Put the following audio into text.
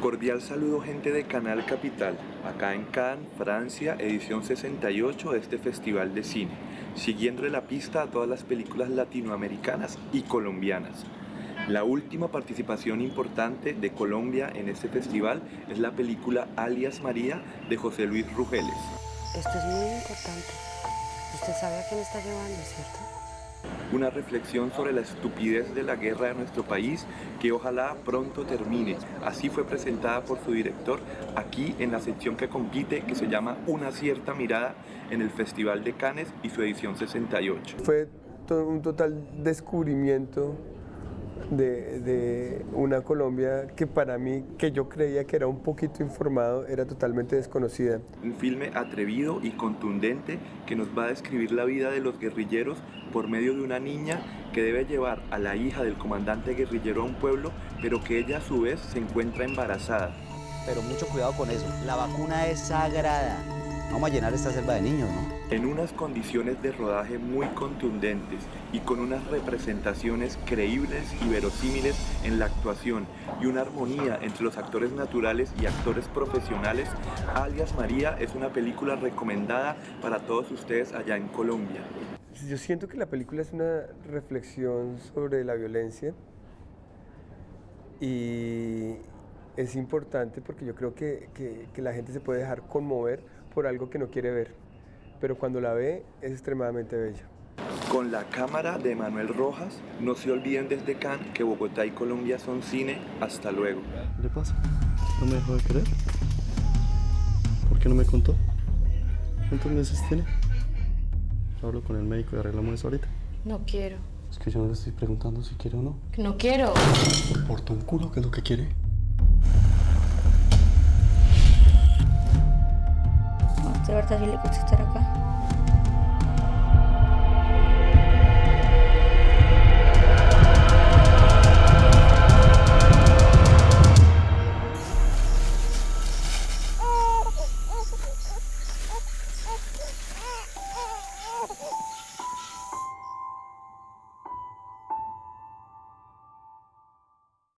Cordial saludo gente de Canal Capital, acá en Cannes, Francia, edición 68 de este festival de cine, siguiéndole la pista a todas las películas latinoamericanas y colombianas. La última participación importante de Colombia en este festival es la película Alias María de José Luis Rugeles. Esto es muy importante. Usted sabe a quién está llevando, ¿cierto? Una reflexión sobre la estupidez de la guerra de nuestro país que ojalá pronto termine. Así fue presentada por su director aquí en la sección que compite que se llama Una cierta mirada en el Festival de Cannes y su edición 68. Fue un total descubrimiento de, de, una Colombia que para mí, que yo creía que era un poquito informado, era totalmente desconocida. Un filme atrevido y contundente que nos va a describir la vida de los guerrilleros por medio de una niña que debe llevar a la hija del comandante guerrillero a un pueblo, pero que ella a su vez se encuentra embarazada. Pero mucho cuidado con eso, la vacuna es sagrada. Vamos a llenar esta selva de niños, ¿no? En unas condiciones de rodaje muy contundentes y con unas representaciones creíbles y verosímiles en la actuación y una armonía entre los actores naturales y actores profesionales, Alias María es una película recomendada para todos ustedes allá en Colombia. Yo siento que la película es una reflexión sobre la violencia y es importante porque yo creo que, que, que la gente se puede dejar conmover por algo que no quiere ver, pero cuando la ve es extremadamente bella. Con la cámara de Manuel Rojas, no se olviden desde Cannes que Bogotá y Colombia son cine. Hasta luego. ¿Qué le pasa? ¿No me dejó de querer? ¿Por qué no me contó? ¿Cuántos meses tiene? Hablo con el médico y arreglamos eso ahorita. No quiero. Es que yo no le estoy preguntando si quiere o no. No quiero. ¿Me importa un culo qué es lo que quiere? ¿De verdad sí le gusta estar acá?